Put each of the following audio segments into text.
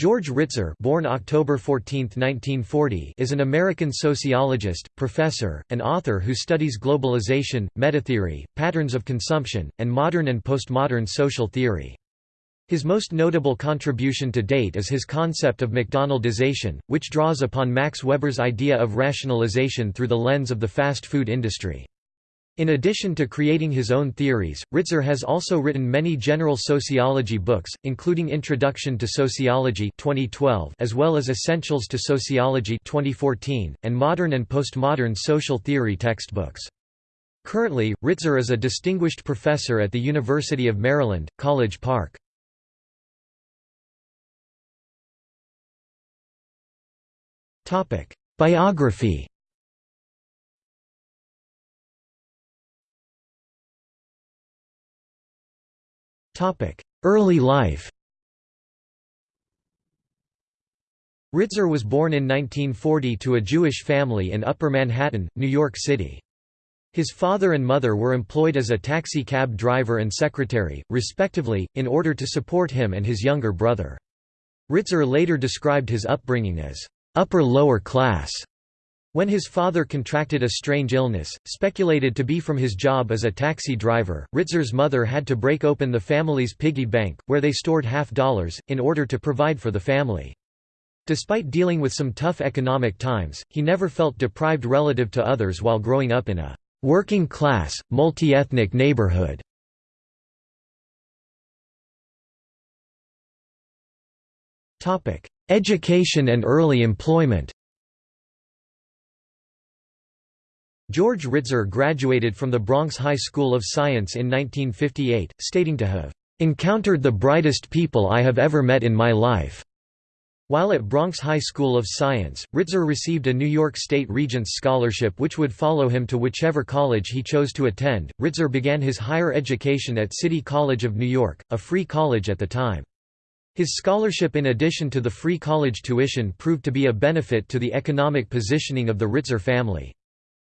George Ritzer born October 14, 1940, is an American sociologist, professor, and author who studies globalization, metatheory, patterns of consumption, and modern and postmodern social theory. His most notable contribution to date is his concept of McDonaldization, which draws upon Max Weber's idea of rationalization through the lens of the fast food industry. In addition to creating his own theories, Ritzer has also written many general sociology books, including Introduction to Sociology 2012 as well as Essentials to Sociology 2014, and Modern and Postmodern Social Theory textbooks. Currently, Ritzer is a distinguished professor at the University of Maryland, College Park. Biography Early life Ritzer was born in 1940 to a Jewish family in Upper Manhattan, New York City. His father and mother were employed as a taxi cab driver and secretary, respectively, in order to support him and his younger brother. Ritzer later described his upbringing as upper-lower class, when his father contracted a strange illness, speculated to be from his job as a taxi driver, Ritzer's mother had to break open the family's piggy bank, where they stored half dollars, in order to provide for the family. Despite dealing with some tough economic times, he never felt deprived relative to others while growing up in a working-class, multi-ethnic neighborhood. Education and early employment George Ritzer graduated from the Bronx High School of Science in 1958, stating to have encountered the brightest people I have ever met in my life. While at Bronx High School of Science, Ritzer received a New York State Regents Scholarship which would follow him to whichever college he chose to attend. Ritzer began his higher education at City College of New York, a free college at the time. His scholarship in addition to the free college tuition proved to be a benefit to the economic positioning of the Ritzer family.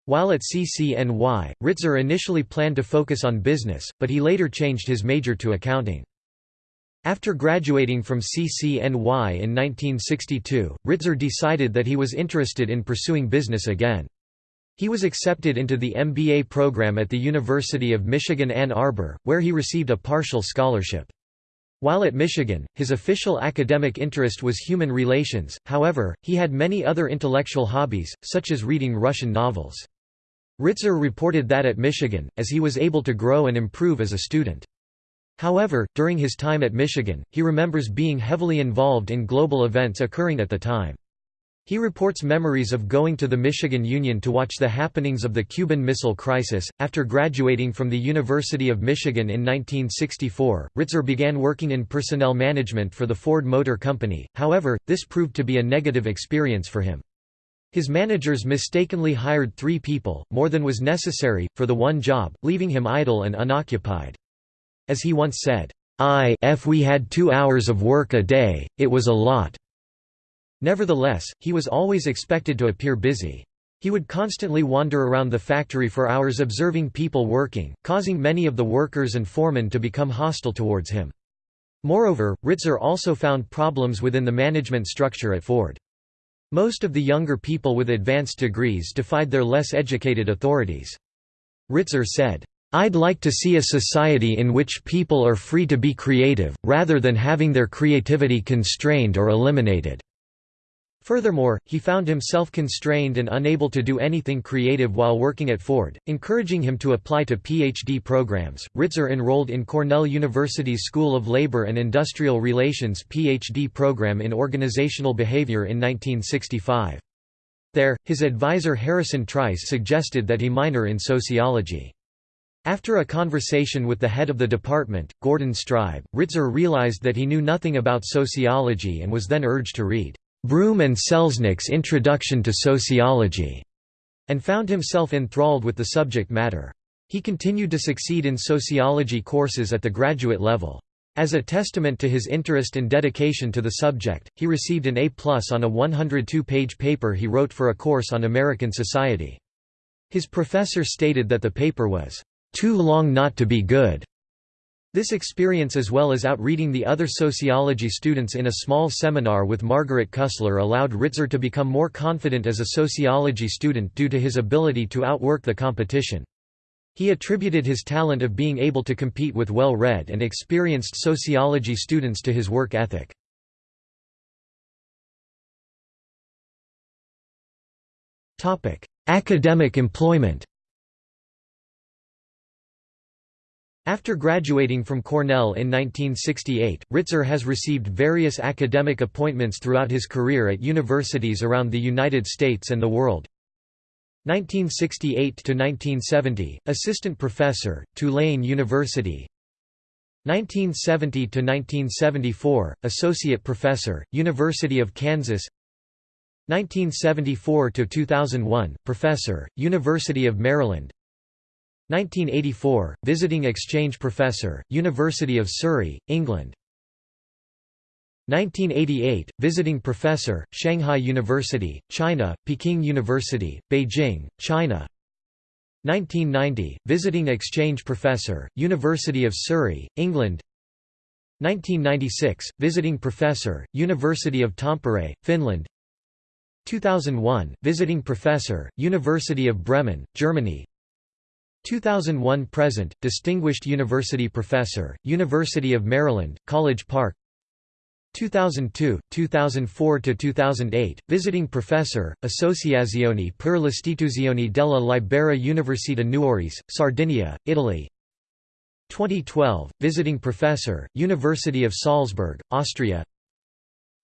While at CCNY, Ritzer initially planned to focus on business, but he later changed his major to accounting. After graduating from CCNY in 1962, Ritzer decided that he was interested in pursuing business again. He was accepted into the MBA program at the University of Michigan Ann Arbor, where he received a partial scholarship. While at Michigan, his official academic interest was human relations, however, he had many other intellectual hobbies, such as reading Russian novels. Ritzer reported that at Michigan, as he was able to grow and improve as a student. However, during his time at Michigan, he remembers being heavily involved in global events occurring at the time. He reports memories of going to the Michigan Union to watch the happenings of the Cuban Missile Crisis. After graduating from the University of Michigan in 1964, Ritzer began working in personnel management for the Ford Motor Company, however, this proved to be a negative experience for him. His managers mistakenly hired three people, more than was necessary, for the one job, leaving him idle and unoccupied. As he once said, I if we had two hours of work a day, it was a lot. Nevertheless, he was always expected to appear busy. He would constantly wander around the factory for hours observing people working, causing many of the workers and foremen to become hostile towards him. Moreover, Ritzer also found problems within the management structure at Ford. Most of the younger people with advanced degrees defied their less educated authorities. Ritzer said, I'd like to see a society in which people are free to be creative, rather than having their creativity constrained or eliminated. Furthermore, he found himself constrained and unable to do anything creative while working at Ford, encouraging him to apply to PhD programs. Ritzer enrolled in Cornell University's School of Labor and Industrial Relations PhD program in organizational behavior in 1965. There, his advisor Harrison Trice suggested that he minor in sociology. After a conversation with the head of the department, Gordon Streib, Ritzer realized that he knew nothing about sociology and was then urged to read Broom and Selznick's Introduction to Sociology, and found himself enthralled with the subject matter. He continued to succeed in sociology courses at the graduate level. As a testament to his interest and dedication to the subject, he received an A+ on a 102-page paper he wrote for a course on American society. His professor stated that the paper was, "...too long not to be good." This experience as well as outreading the other sociology students in a small seminar with Margaret Cussler allowed Ritzer to become more confident as a sociology student due to his ability to outwork the competition. He attributed his talent of being able to compete with well-read and experienced sociology students to his work ethic. Academic employment After graduating from Cornell in 1968, Ritzer has received various academic appointments throughout his career at universities around the United States and the world. 1968 to 1970, assistant professor, Tulane University. 1970 to 1974, associate professor, University of Kansas. 1974 to 2001, professor, University of Maryland. 1984, visiting exchange professor, University of Surrey, England. 1988, visiting professor, Shanghai University, China, Peking University, Beijing, China. 1990, visiting exchange professor, University of Surrey, England. 1996, visiting professor, University of Tampere, Finland. 2001, visiting professor, University of Bremen, Germany 2001 present, Distinguished University Professor, University of Maryland, College Park. 2002, 2004–2008, Visiting Professor, Associazione per l'Istituzione della Libera Università Nuorese, Sardinia, Italy. 2012, Visiting Professor, University of Salzburg, Austria.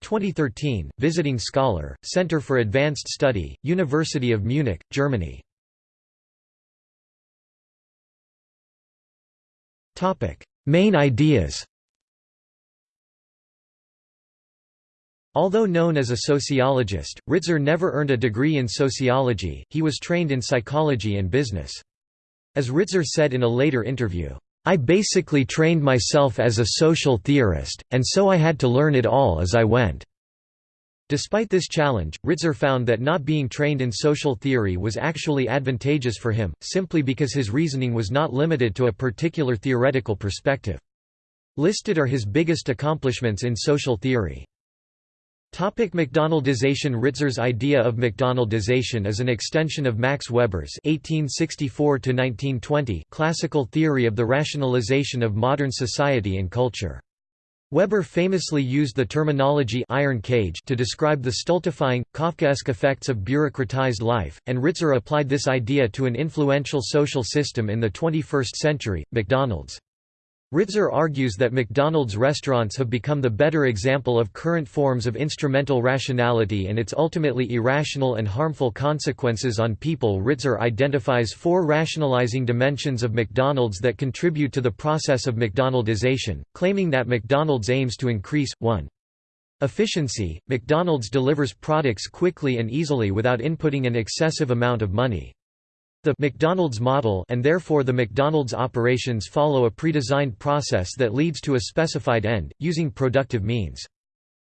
2013, Visiting Scholar, Center for Advanced Study, University of Munich, Germany Main ideas Although known as a sociologist, Ritzer never earned a degree in sociology, he was trained in psychology and business. As Ritzer said in a later interview, "...I basically trained myself as a social theorist, and so I had to learn it all as I went." Despite this challenge, Ritzer found that not being trained in social theory was actually advantageous for him, simply because his reasoning was not limited to a particular theoretical perspective. Listed are his biggest accomplishments in social theory. Topic McDonaldization Ritzer's idea of McDonaldization is an extension of Max Weber's 1864 classical theory of the rationalization of modern society and culture. Weber famously used the terminology iron cage to describe the stultifying, Kafkaesque effects of bureaucratized life, and Ritzer applied this idea to an influential social system in the 21st century, McDonald's. Ritzer argues that McDonald's restaurants have become the better example of current forms of instrumental rationality and its ultimately irrational and harmful consequences on people. Ritzer identifies four rationalizing dimensions of McDonald's that contribute to the process of McDonaldization, claiming that McDonald's aims to increase 1. Efficiency – McDonald's delivers products quickly and easily without inputting an excessive amount of money. The McDonald's model and therefore the McDonald's operations follow a pre-designed process that leads to a specified end, using productive means.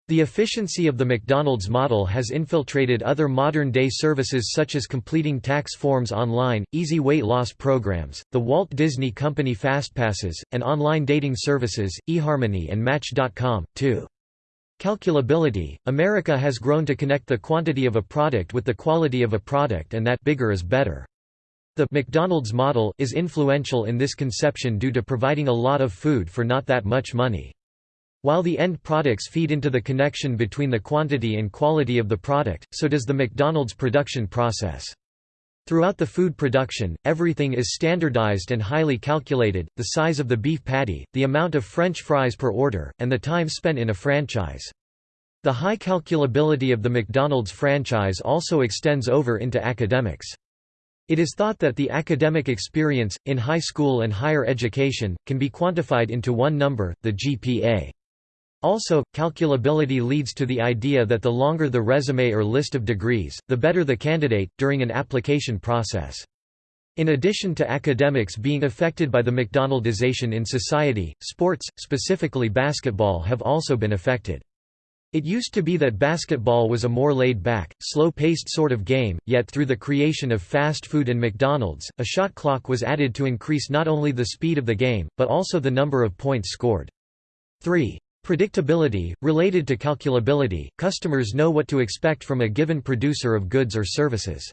The efficiency of the McDonald's model has infiltrated other modern-day services such as completing tax forms online, easy weight loss programs, the Walt Disney Company FastPasses, and online dating services, eHarmony and Match.com, too. Calculability – America has grown to connect the quantity of a product with the quality of a product and that bigger is better. The McDonald's model is influential in this conception due to providing a lot of food for not that much money. While the end products feed into the connection between the quantity and quality of the product, so does the McDonald's production process. Throughout the food production, everything is standardized and highly calculated, the size of the beef patty, the amount of French fries per order, and the time spent in a franchise. The high calculability of the McDonald's franchise also extends over into academics. It is thought that the academic experience, in high school and higher education, can be quantified into one number, the GPA. Also, calculability leads to the idea that the longer the resume or list of degrees, the better the candidate, during an application process. In addition to academics being affected by the McDonaldization in society, sports, specifically basketball have also been affected. It used to be that basketball was a more laid-back, slow-paced sort of game, yet through the creation of fast food and McDonald's, a shot clock was added to increase not only the speed of the game, but also the number of points scored. 3. Predictability, related to calculability, customers know what to expect from a given producer of goods or services.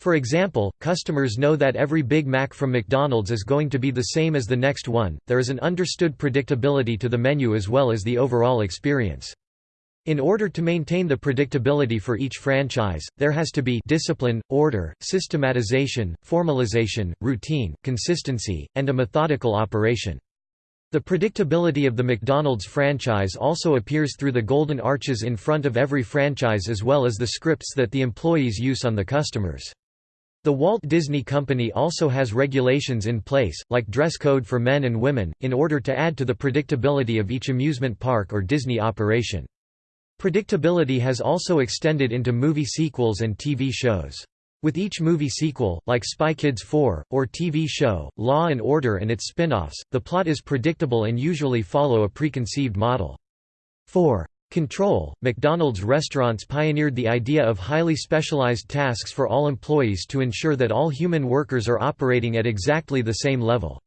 For example, customers know that every Big Mac from McDonald's is going to be the same as the next one, there is an understood predictability to the menu as well as the overall experience. In order to maintain the predictability for each franchise, there has to be discipline, order, systematization, formalization, routine, consistency, and a methodical operation. The predictability of the McDonald's franchise also appears through the golden arches in front of every franchise as well as the scripts that the employees use on the customers. The Walt Disney Company also has regulations in place, like dress code for men and women, in order to add to the predictability of each amusement park or Disney operation. Predictability has also extended into movie sequels and TV shows. With each movie sequel, like Spy Kids 4, or TV show, Law & Order and its spin-offs, the plot is predictable and usually follow a preconceived model. 4. Control – McDonald's restaurants pioneered the idea of highly specialized tasks for all employees to ensure that all human workers are operating at exactly the same level.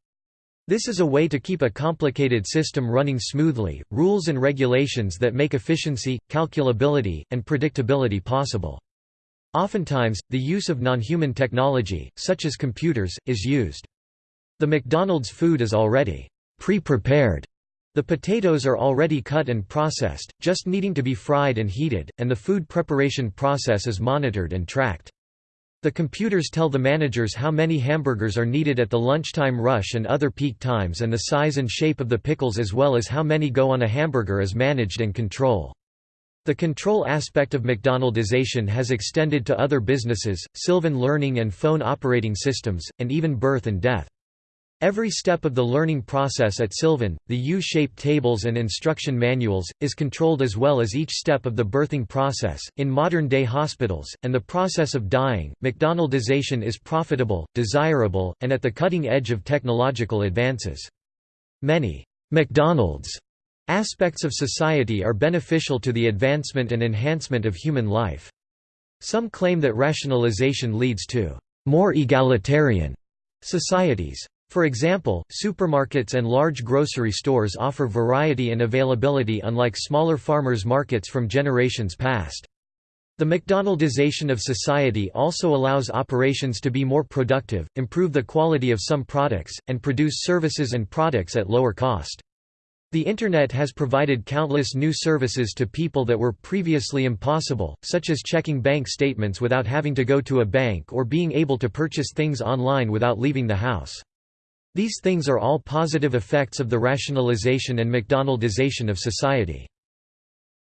This is a way to keep a complicated system running smoothly, rules and regulations that make efficiency, calculability, and predictability possible. Oftentimes, the use of non-human technology, such as computers, is used. The McDonald's food is already pre-prepared. The potatoes are already cut and processed, just needing to be fried and heated, and the food preparation process is monitored and tracked. The computers tell the managers how many hamburgers are needed at the lunchtime rush and other peak times and the size and shape of the pickles as well as how many go on a hamburger is managed and control. The control aspect of McDonaldization has extended to other businesses, Sylvan Learning and phone operating systems, and even birth and death. Every step of the learning process at Sylvan, the U-shaped tables and instruction manuals, is controlled as well as each step of the birthing process. In modern-day hospitals, and the process of dying, McDonaldization is profitable, desirable, and at the cutting edge of technological advances. Many McDonald's aspects of society are beneficial to the advancement and enhancement of human life. Some claim that rationalization leads to more egalitarian societies. For example, supermarkets and large grocery stores offer variety and availability unlike smaller farmers' markets from generations past. The McDonaldization of society also allows operations to be more productive, improve the quality of some products, and produce services and products at lower cost. The Internet has provided countless new services to people that were previously impossible, such as checking bank statements without having to go to a bank or being able to purchase things online without leaving the house. These things are all positive effects of the rationalization and McDonaldization of society.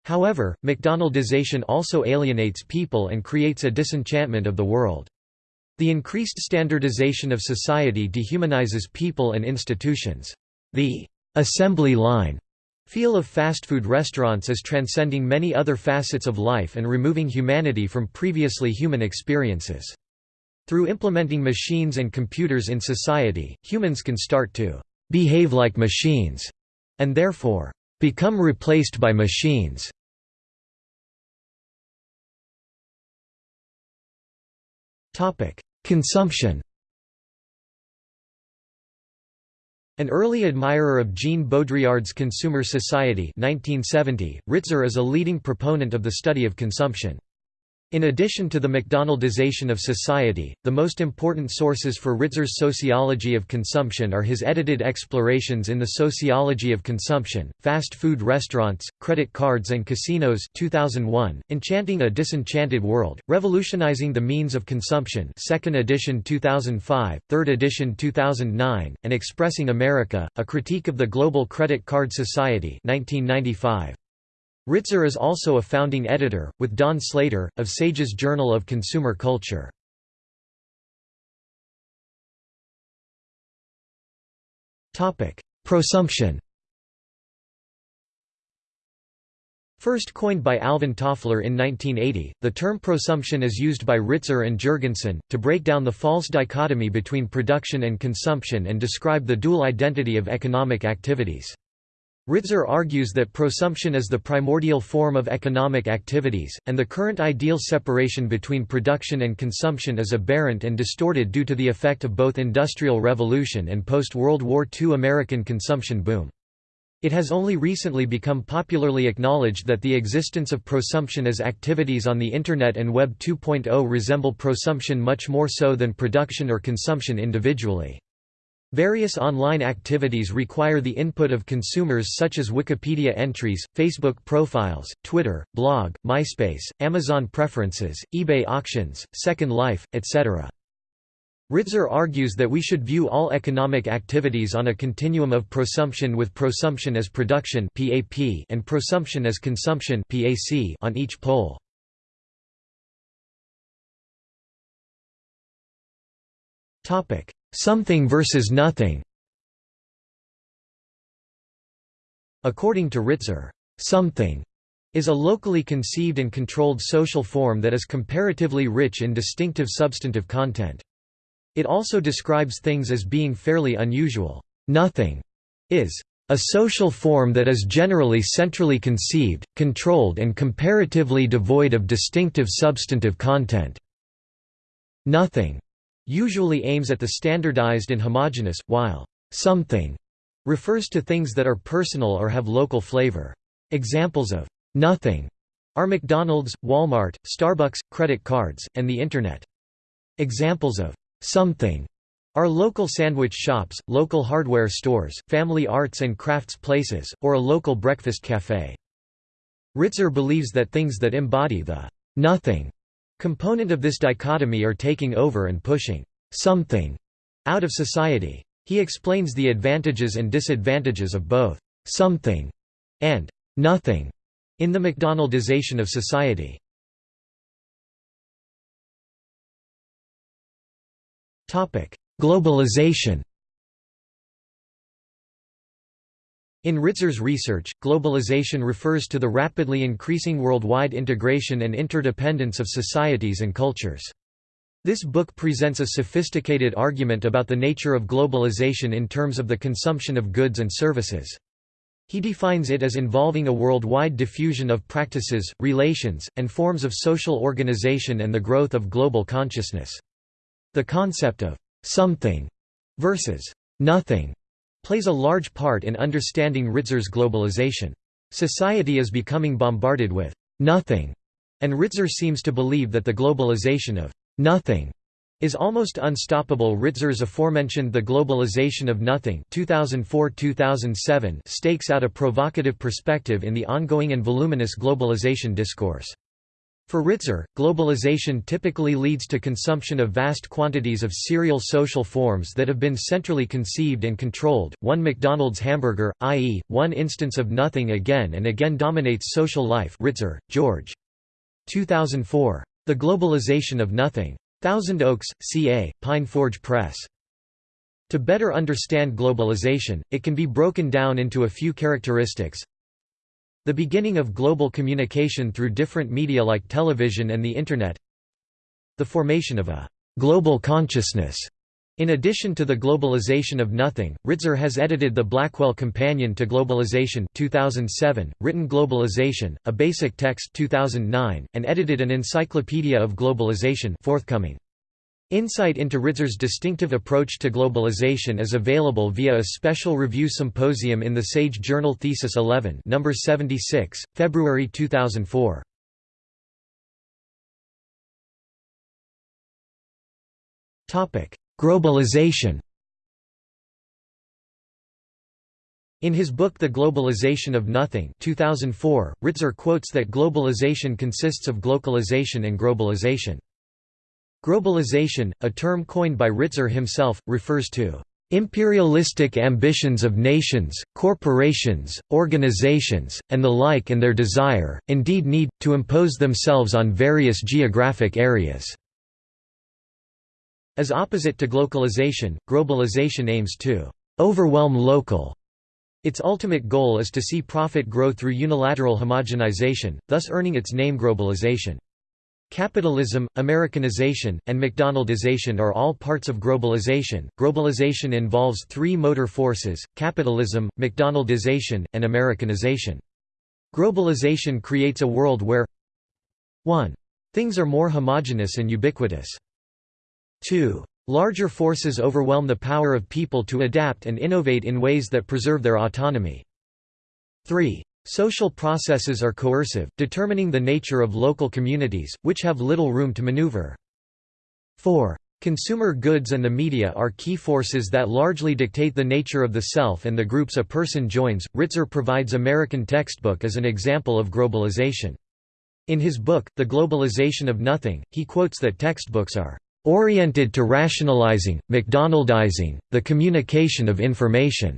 However, McDonaldization also alienates people and creates a disenchantment of the world. The increased standardization of society dehumanizes people and institutions. The assembly line feel of fast food restaurants is transcending many other facets of life and removing humanity from previously human experiences. Through implementing machines and computers in society, humans can start to behave like machines, and therefore, become replaced by machines. Consumption An early admirer of Jean Baudrillard's Consumer Society 1970, Ritzer is a leading proponent of the study of consumption. In addition to the McDonaldization of society, the most important sources for Ritzer's sociology of consumption are his edited explorations in the sociology of consumption, fast food restaurants, credit cards and casinos 2001, Enchanting a Disenchanted World, Revolutionizing the Means of Consumption 2nd edition 2005, 3rd edition 2009, and Expressing America, A Critique of the Global Credit Card Society 1995. Ritzer is also a founding editor, with Don Slater, of Sage's Journal of Consumer Culture. Prosumption First coined by Alvin Toffler in 1980, the term prosumption is used by Ritzer and Jurgenson, to break down the false dichotomy between production and consumption and describe the dual identity of economic activities. Ritzer argues that prosumption is the primordial form of economic activities, and the current ideal separation between production and consumption is aberrant and distorted due to the effect of both Industrial Revolution and post-World War II American consumption boom. It has only recently become popularly acknowledged that the existence of prosumption as activities on the Internet and Web 2.0 resemble prosumption much more so than production or consumption individually. Various online activities require the input of consumers such as Wikipedia entries, Facebook profiles, Twitter, blog, MySpace, Amazon preferences, eBay auctions, Second Life, etc. Ritzer argues that we should view all economic activities on a continuum of prosumption with prosumption as production and prosumption as consumption on each pole. Topic: Something versus nothing. According to Ritzer, something is a locally conceived and controlled social form that is comparatively rich in distinctive substantive content. It also describes things as being fairly unusual. Nothing is a social form that is generally centrally conceived, controlled and comparatively devoid of distinctive substantive content. Nothing usually aims at the standardized and homogeneous, while something refers to things that are personal or have local flavor. Examples of nothing are McDonald's, Walmart, Starbucks, credit cards, and the Internet. Examples of something are local sandwich shops, local hardware stores, family arts and crafts places, or a local breakfast cafe. Ritzer believes that things that embody the nothing Component of this dichotomy are taking over and pushing something out of society. He explains the advantages and disadvantages of both something and nothing in the McDonaldization of society. Globalization In Ritzer's research, globalization refers to the rapidly increasing worldwide integration and interdependence of societies and cultures. This book presents a sophisticated argument about the nature of globalization in terms of the consumption of goods and services. He defines it as involving a worldwide diffusion of practices, relations, and forms of social organization and the growth of global consciousness. The concept of something versus nothing plays a large part in understanding Ritzer's globalization. Society is becoming bombarded with nothing, and Ritzer seems to believe that the globalization of nothing is almost unstoppable. Ritzer's aforementioned The Globalization of Nothing 2004-2007 stakes out a provocative perspective in the ongoing and voluminous globalization discourse. For Ritzer, globalization typically leads to consumption of vast quantities of serial social forms that have been centrally conceived and controlled. One McDonald's hamburger, i.e., one instance of nothing again and again dominates social life. Ritzer, George. 2004. The Globalization of Nothing. Thousand Oaks, CA, Pine Forge Press. To better understand globalization, it can be broken down into a few characteristics. The beginning of global communication through different media like television and the Internet The formation of a «global consciousness» In addition to the globalization of nothing, Ritzer has edited the Blackwell Companion to Globalization 2007, written Globalization, a basic text 2009, and edited an Encyclopedia of Globalization forthcoming. Insight into Ritzer's distinctive approach to globalization is available via a special review symposium in the Sage Journal Thesis 11 number 76, February 2004. Grobalization In his book The Globalization of Nothing 2004, Ritzer quotes that globalization consists of glocalization and grobalization. Grobalization, a term coined by Ritzer himself, refers to imperialistic ambitions of nations, corporations, organizations, and the like and their desire, indeed need, to impose themselves on various geographic areas." As opposite to glocalization, grobalization aims to «overwhelm local». Its ultimate goal is to see profit grow through unilateral homogenization, thus earning its name grobalization. Capitalism, Americanization, and McDonaldization are all parts of grobalization. Grobalization involves three motor forces capitalism, McDonaldization, and Americanization. Grobalization creates a world where 1. Things are more homogeneous and ubiquitous. 2. Larger forces overwhelm the power of people to adapt and innovate in ways that preserve their autonomy. 3. Social processes are coercive, determining the nature of local communities, which have little room to maneuver. 4. Consumer goods and the media are key forces that largely dictate the nature of the self and the groups a person joins. Ritzer provides American textbook as an example of grobalization. In his book, The Globalization of Nothing, he quotes that textbooks are oriented to rationalizing, McDonaldizing, the communication of information.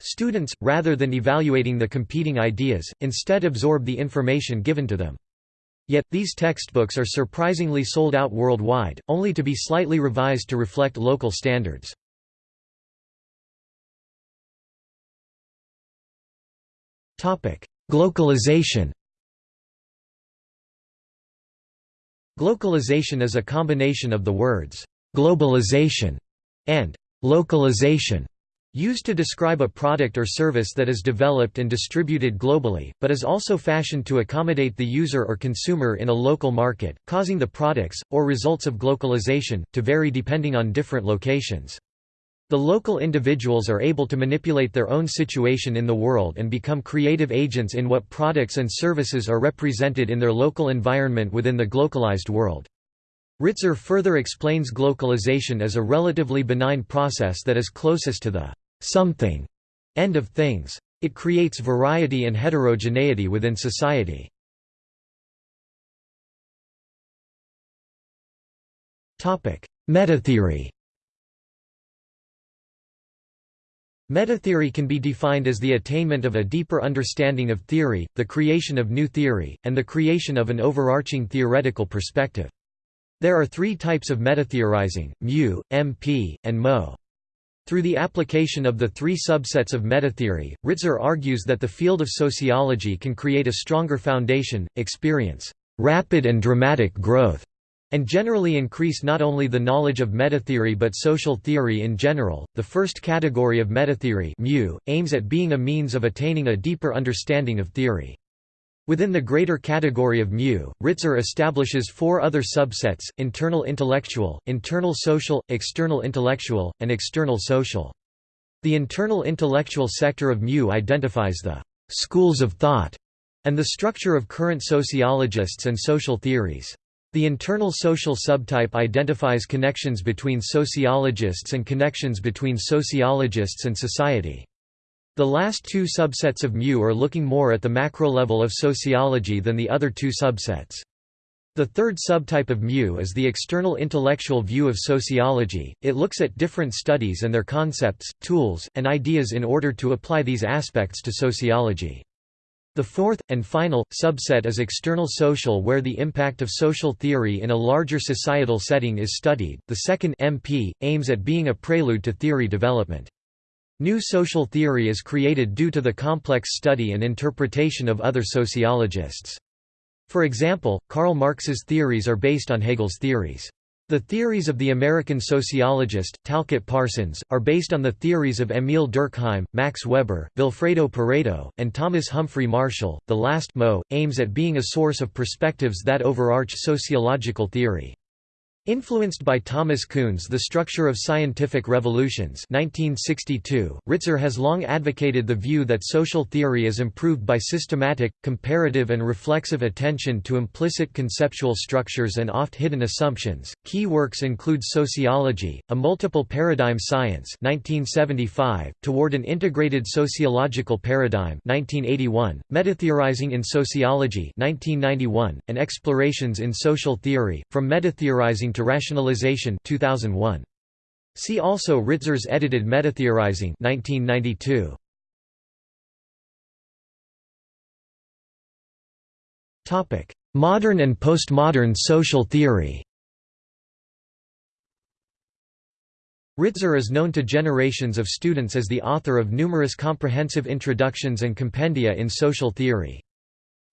Students, rather than evaluating the competing ideas, instead absorb the information given to them. Yet, these textbooks are surprisingly sold out worldwide, only to be slightly revised to reflect local standards. Glocalization Glocalization is a combination of the words «globalization» and «localization» Used to describe a product or service that is developed and distributed globally, but is also fashioned to accommodate the user or consumer in a local market, causing the products, or results of glocalization, to vary depending on different locations. The local individuals are able to manipulate their own situation in the world and become creative agents in what products and services are represented in their local environment within the glocalized world. Ritzer further explains glocalization as a relatively benign process that is closest to the something end of things. It creates variety and heterogeneity within society. Metatheory Metatheory can be defined as the attainment of a deeper understanding of theory, the creation of new theory, and the creation of an overarching theoretical perspective. There are three types of metatheorizing, mu, MP, and mo. Through the application of the three subsets of metatheory, Ritzer argues that the field of sociology can create a stronger foundation, experience rapid and dramatic growth, and generally increase not only the knowledge of metatheory but social theory in general. The first category of metatheory mu, aims at being a means of attaining a deeper understanding of theory. Within the greater category of mu, Ritzer establishes four other subsets, internal intellectual, internal social, external intellectual, and external social. The internal intellectual sector of mu identifies the «schools of thought» and the structure of current sociologists and social theories. The internal social subtype identifies connections between sociologists and connections between sociologists and society. The last two subsets of mu are looking more at the macro level of sociology than the other two subsets. The third subtype of mu is the external intellectual view of sociology, it looks at different studies and their concepts, tools, and ideas in order to apply these aspects to sociology. The fourth, and final, subset is external social where the impact of social theory in a larger societal setting is studied. The second MP, aims at being a prelude to theory development. New social theory is created due to the complex study and interpretation of other sociologists. For example, Karl Marx's theories are based on Hegel's theories. The theories of the American sociologist, Talcott Parsons, are based on the theories of Emile Durkheim, Max Weber, Vilfredo Pareto, and Thomas Humphrey Marshall. The last Mo aims at being a source of perspectives that overarch sociological theory. Influenced by Thomas Kuhn's The Structure of Scientific Revolutions 1962, Ritzer has long advocated the view that social theory is improved by systematic, comparative and reflexive attention to implicit conceptual structures and oft-hidden assumptions. Key works include Sociology, A Multiple Paradigm Science 1975, Toward an Integrated Sociological Paradigm 1981, Metatheorizing in Sociology 1991, and Explorations in Social Theory, From Metatheorizing to Rationalization 2001. See also Ritzer's edited Metatheorizing 1992. Topic: Modern and postmodern social theory. Ritzer is known to generations of students as the author of numerous comprehensive introductions and compendia in social theory.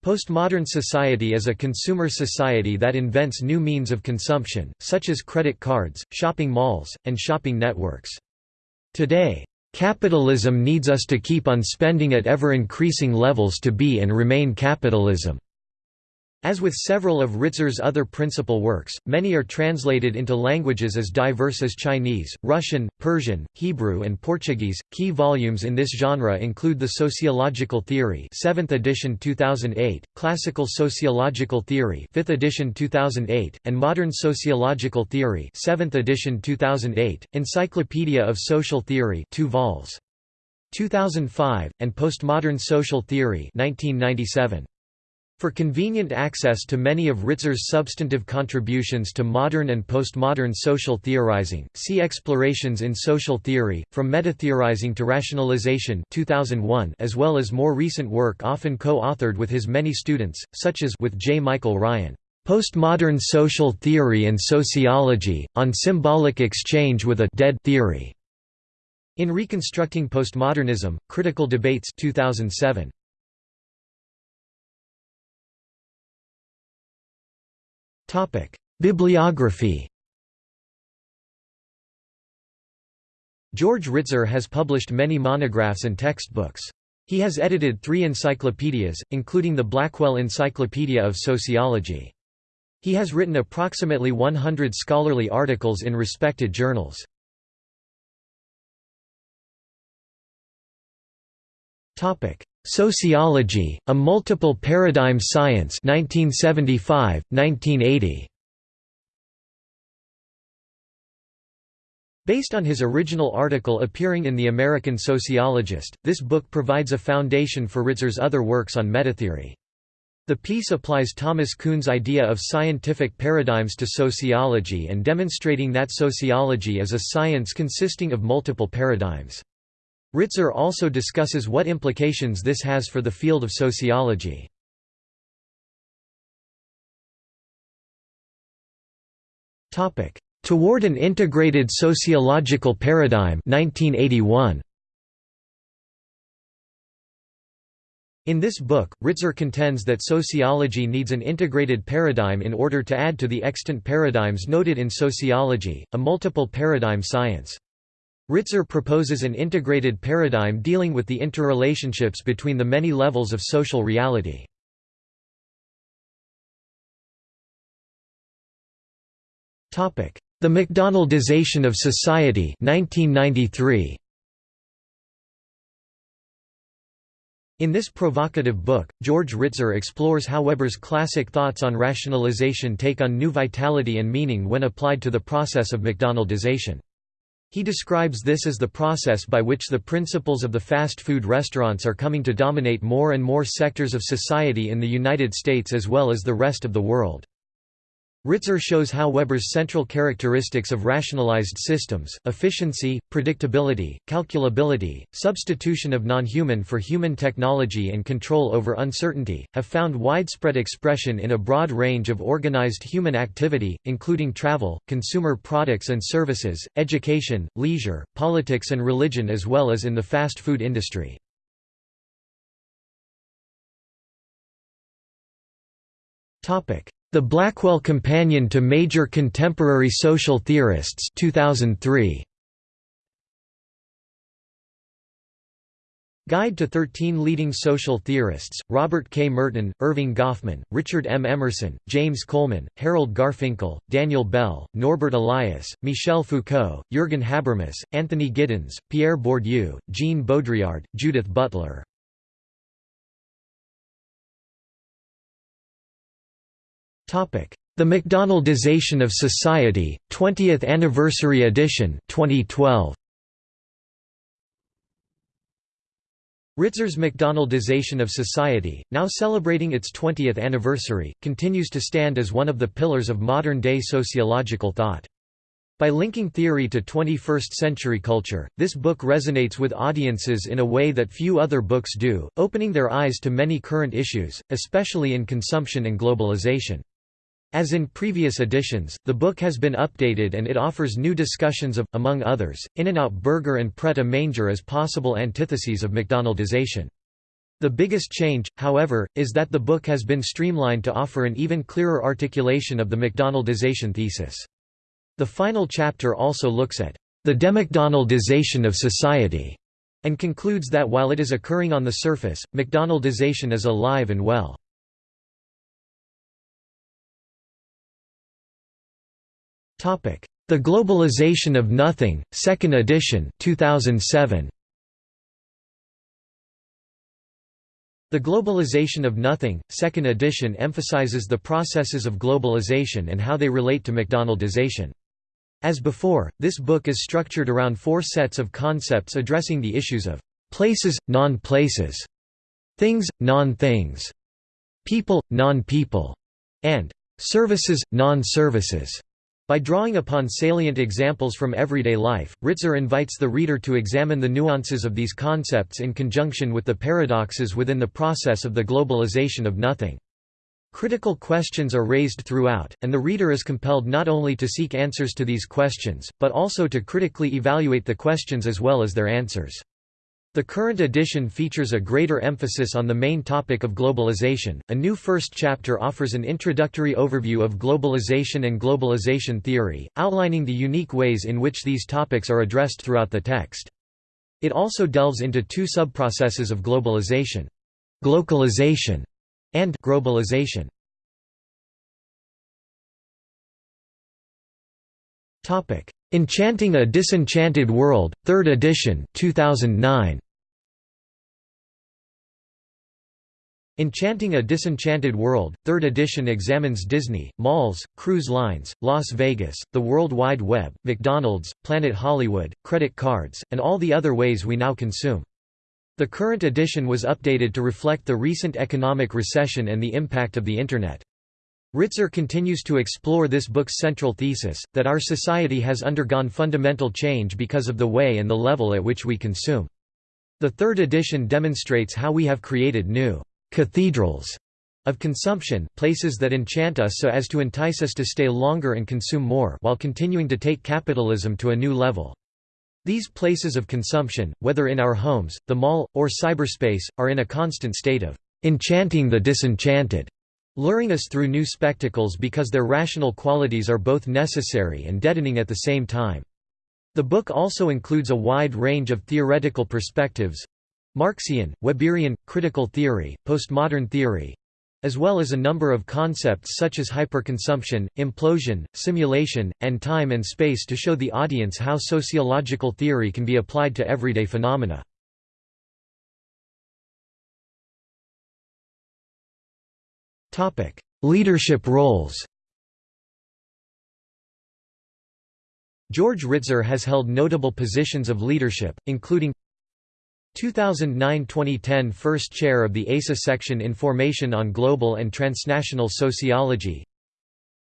Postmodern society is a consumer society that invents new means of consumption, such as credit cards, shopping malls, and shopping networks. Today, "...capitalism needs us to keep on spending at ever-increasing levels to be and remain capitalism." As with several of Ritzer's other principal works, many are translated into languages as diverse as Chinese, Russian, Persian, Hebrew and Portuguese. Key volumes in this genre include The Sociological Theory, 7th edition 2008, Classical Sociological Theory, 5th edition 2008, and Modern Sociological Theory, 7th edition 2008, Encyclopedia of Social Theory, 2 vols. 2005, and Postmodern Social Theory, 1997. For convenient access to many of Ritzer's substantive contributions to modern and postmodern social theorizing, see Explorations in Social Theory, From Metatheorizing to Rationalization 2001, as well as more recent work often co-authored with his many students, such as with J. Michael Ryan, "'Postmodern Social Theory and Sociology, on Symbolic Exchange with a Dead Theory' in Reconstructing Postmodernism, Critical Debates 2007. Bibliography George Ritzer has published many monographs and textbooks. He has edited three encyclopedias, including the Blackwell Encyclopedia of Sociology. He has written approximately 100 scholarly articles in respected journals. Sociology, A Multiple Paradigm Science 1975, 1980. Based on his original article appearing in The American Sociologist, this book provides a foundation for Ritzer's other works on metatheory. The piece applies Thomas Kuhn's idea of scientific paradigms to sociology and demonstrating that sociology is a science consisting of multiple paradigms. Ritzer also discusses what implications this has for the field of sociology. Toward an Integrated Sociological Paradigm 1981. In this book, Ritzer contends that sociology needs an integrated paradigm in order to add to the extant paradigms noted in sociology, a multiple paradigm science. Ritzer proposes an integrated paradigm dealing with the interrelationships between the many levels of social reality. The McDonaldization of society 1993. In this provocative book, George Ritzer explores how Weber's classic thoughts on rationalization take on new vitality and meaning when applied to the process of McDonaldization. He describes this as the process by which the principles of the fast food restaurants are coming to dominate more and more sectors of society in the United States as well as the rest of the world. Ritzer shows how Weber's central characteristics of rationalized systems efficiency, predictability, calculability, substitution of non-human for human technology and control over uncertainty, have found widespread expression in a broad range of organized human activity, including travel, consumer products and services, education, leisure, politics and religion as well as in the fast food industry. The Blackwell Companion to Major Contemporary Social Theorists 2003. Guide to 13 Leading Social Theorists, Robert K. Merton, Erving Goffman, Richard M. Emerson, James Coleman, Harold Garfinkel, Daniel Bell, Norbert Elias, Michel Foucault, Jürgen Habermas, Anthony Giddens, Pierre Bourdieu, Jean Baudrillard, Judith Butler The McDonaldization of Society, 20th Anniversary Edition 2012. Ritzer's McDonaldization of Society, now celebrating its 20th anniversary, continues to stand as one of the pillars of modern-day sociological thought. By linking theory to 21st-century culture, this book resonates with audiences in a way that few other books do, opening their eyes to many current issues, especially in consumption and globalization. As in previous editions, the book has been updated and it offers new discussions of, among others, In-N-Out Burger and Pret a Manger as possible antitheses of McDonaldization. The biggest change, however, is that the book has been streamlined to offer an even clearer articulation of the McDonaldization thesis. The final chapter also looks at the demcdonaldization of society and concludes that while it is occurring on the surface, McDonaldization is alive and well. The Globalization of Nothing, Second Edition 2007. The Globalization of Nothing, Second Edition emphasizes the processes of globalization and how they relate to McDonaldization. As before, this book is structured around four sets of concepts addressing the issues of places, non-places, things, non-things, people, non-people, and services, non-services. By drawing upon salient examples from everyday life, Ritzer invites the reader to examine the nuances of these concepts in conjunction with the paradoxes within the process of the globalization of nothing. Critical questions are raised throughout, and the reader is compelled not only to seek answers to these questions, but also to critically evaluate the questions as well as their answers. The current edition features a greater emphasis on the main topic of globalization. A new first chapter offers an introductory overview of globalization and globalization theory, outlining the unique ways in which these topics are addressed throughout the text. It also delves into two subprocesses of globalization glocalization and grobalization. Topic: Enchanting a Disenchanted World, 3rd edition 2009. Enchanting a Disenchanted World, 3rd edition examines Disney, malls, cruise lines, Las Vegas, the World Wide Web, McDonald's, Planet Hollywood, credit cards, and all the other ways we now consume. The current edition was updated to reflect the recent economic recession and the impact of the Internet. Ritzer continues to explore this book's central thesis, that our society has undergone fundamental change because of the way and the level at which we consume. The third edition demonstrates how we have created new cathedrals of consumption, places that enchant us so as to entice us to stay longer and consume more while continuing to take capitalism to a new level. These places of consumption, whether in our homes, the mall, or cyberspace, are in a constant state of enchanting the disenchanted luring us through new spectacles because their rational qualities are both necessary and deadening at the same time. The book also includes a wide range of theoretical perspectives Marxian, Weberian, critical theory, postmodern theory as well as a number of concepts such as hyperconsumption, implosion, simulation, and time and space to show the audience how sociological theory can be applied to everyday phenomena. Leadership roles George Ritzer has held notable positions of leadership, including 2009–2010 First Chair of the ASA Section Information on Global and Transnational Sociology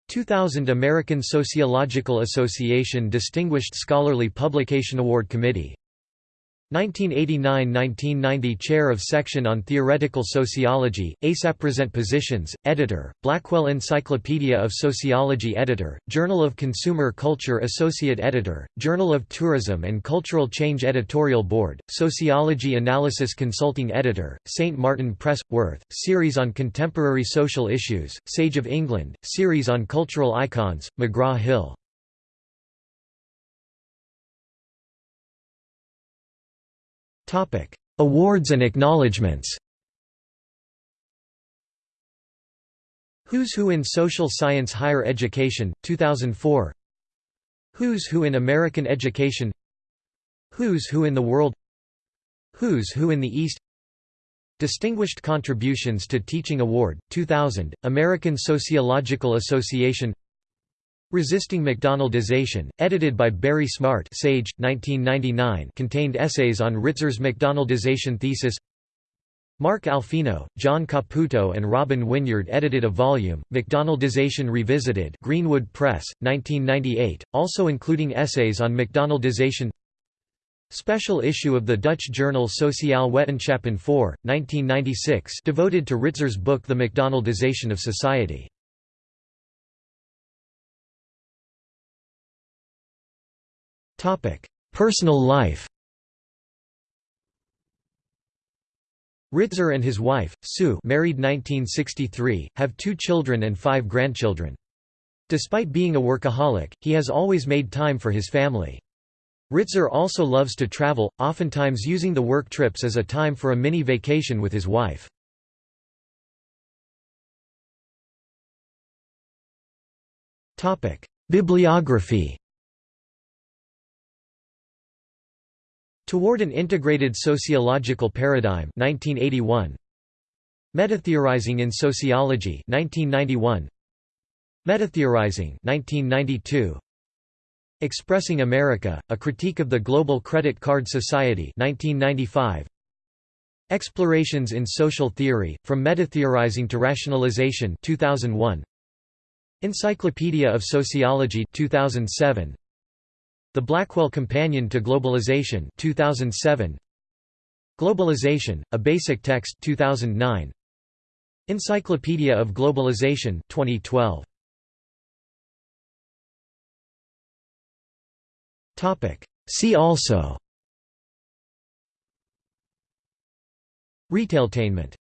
2000 American Sociological Association Distinguished Scholarly Publication Award Committee 1989–1990 Chair of Section on Theoretical Sociology, ASAP Present Positions, Editor, Blackwell Encyclopedia of Sociology Editor, Journal of Consumer Culture Associate Editor, Journal of Tourism and Cultural Change Editorial Board, Sociology Analysis Consulting Editor, St. Martin Press, Worth, Series on Contemporary Social Issues, Sage of England, Series on Cultural Icons, McGraw-Hill Awards and acknowledgements. Who's Who in Social Science Higher Education, 2004 Who's Who in American Education? Who's Who in the World? Who's Who in the East? Distinguished Contributions to Teaching Award, 2000, American Sociological Association Resisting McDonaldization, edited by Barry Smart Sage, 1999 contained essays on Ritzer's McDonaldization thesis. Mark Alfino, John Caputo and Robin Wynyard edited a volume, McDonaldization Revisited Greenwood Press, 1998, also including essays on McDonaldization. Special issue of the Dutch journal Sociale Wetenschappen 4, 1996 devoted to Ritzer's book The McDonaldization of Society Personal life Ritzer and his wife, Sue married 1963, have two children and five grandchildren. Despite being a workaholic, he has always made time for his family. Ritzer also loves to travel, oftentimes using the work trips as a time for a mini vacation with his wife. Bibliography Toward an Integrated Sociological Paradigm 1981. Metatheorizing in Sociology 1991. Metatheorizing 1992. Expressing America, A Critique of the Global Credit Card Society 1995. Explorations in Social Theory, From Metatheorizing to Rationalization 2001. Encyclopedia of Sociology 2007. The Blackwell Companion to Globalization 2007 Globalization, A Basic Text 2009 Encyclopedia of Globalization 2012 Topic. See also. Retailtainment